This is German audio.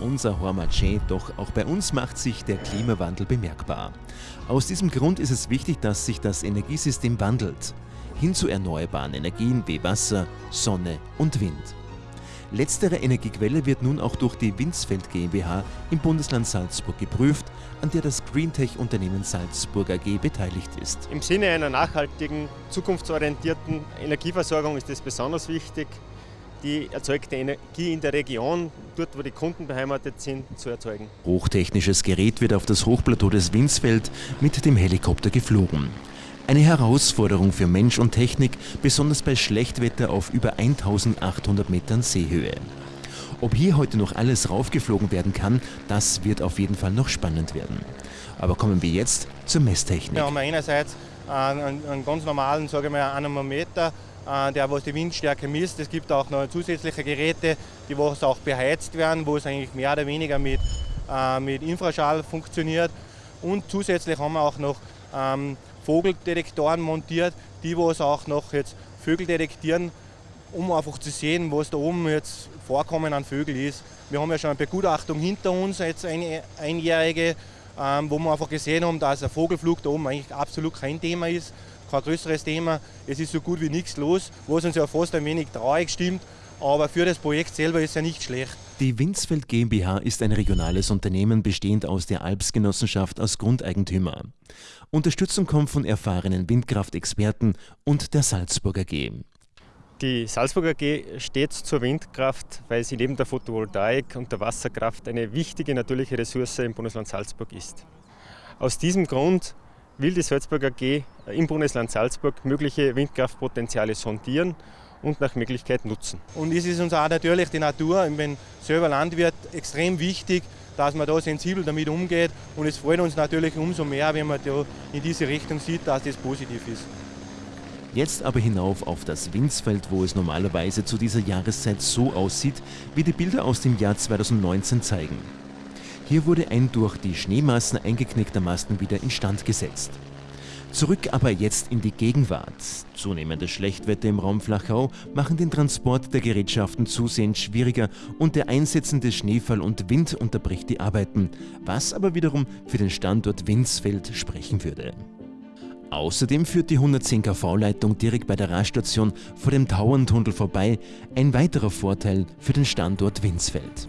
unser Hormaché, doch auch bei uns macht sich der Klimawandel bemerkbar. Aus diesem Grund ist es wichtig, dass sich das Energiesystem wandelt. Hin zu erneuerbaren Energien wie Wasser, Sonne und Wind. Letztere Energiequelle wird nun auch durch die Windsfeld GmbH im Bundesland Salzburg geprüft, an der das Greentech-Unternehmen Salzburg AG beteiligt ist. Im Sinne einer nachhaltigen, zukunftsorientierten Energieversorgung ist es besonders wichtig, die erzeugte Energie in der Region, dort wo die Kunden beheimatet sind, zu erzeugen. Hochtechnisches Gerät wird auf das Hochplateau des Windsfeld mit dem Helikopter geflogen. Eine Herausforderung für Mensch und Technik, besonders bei Schlechtwetter auf über 1800 Metern Seehöhe. Ob hier heute noch alles raufgeflogen werden kann, das wird auf jeden Fall noch spannend werden. Aber kommen wir jetzt zur Messtechnik. Wir haben einerseits einen, einen ganz normalen, sage ich mal, Anemometer, der was die Windstärke misst. Es gibt auch noch zusätzliche Geräte, die was auch beheizt werden, wo es eigentlich mehr oder weniger mit, äh, mit Infraschall funktioniert. Und zusätzlich haben wir auch noch ähm, Vogeldetektoren montiert, die was auch noch jetzt Vögel detektieren, um einfach zu sehen, was da oben jetzt Vorkommen an Vögeln ist. Wir haben ja schon eine Begutachtung hinter uns, jetzt eine einjährige, wo wir einfach gesehen haben, dass ein Vogelflug da oben eigentlich absolut kein Thema ist, kein größeres Thema. Es ist so gut wie nichts los, was uns ja fast ein wenig traurig stimmt, aber für das Projekt selber ist ja nicht schlecht. Die Windsfeld GmbH ist ein regionales Unternehmen bestehend aus der Alpsgenossenschaft als Grundeigentümer. Unterstützung kommt von erfahrenen Windkraftexperten und der Salzburger AG. Die Salzburger AG steht zur Windkraft, weil sie neben der Photovoltaik und der Wasserkraft eine wichtige natürliche Ressource im Bundesland Salzburg ist. Aus diesem Grund will die Salzburger AG im Bundesland Salzburg mögliche Windkraftpotenziale sondieren und nach Möglichkeit nutzen. Und es ist uns auch natürlich die Natur, ich bin selber Landwirt, extrem wichtig, dass man da sensibel damit umgeht. Und es freut uns natürlich umso mehr, wenn man da in diese Richtung sieht, dass das positiv ist. Jetzt aber hinauf auf das Windsfeld, wo es normalerweise zu dieser Jahreszeit so aussieht, wie die Bilder aus dem Jahr 2019 zeigen. Hier wurde ein durch die Schneemassen eingeknickter Masten wieder instand gesetzt. Zurück aber jetzt in die Gegenwart. Zunehmendes Schlechtwetter im Raum Flachau machen den Transport der Gerätschaften zusehends schwieriger und der einsetzende Schneefall und Wind unterbricht die Arbeiten, was aber wiederum für den Standort Windsfeld sprechen würde. Außerdem führt die 110 kV-Leitung direkt bei der Raststation vor dem Tauerntunnel vorbei, ein weiterer Vorteil für den Standort Windsfeld.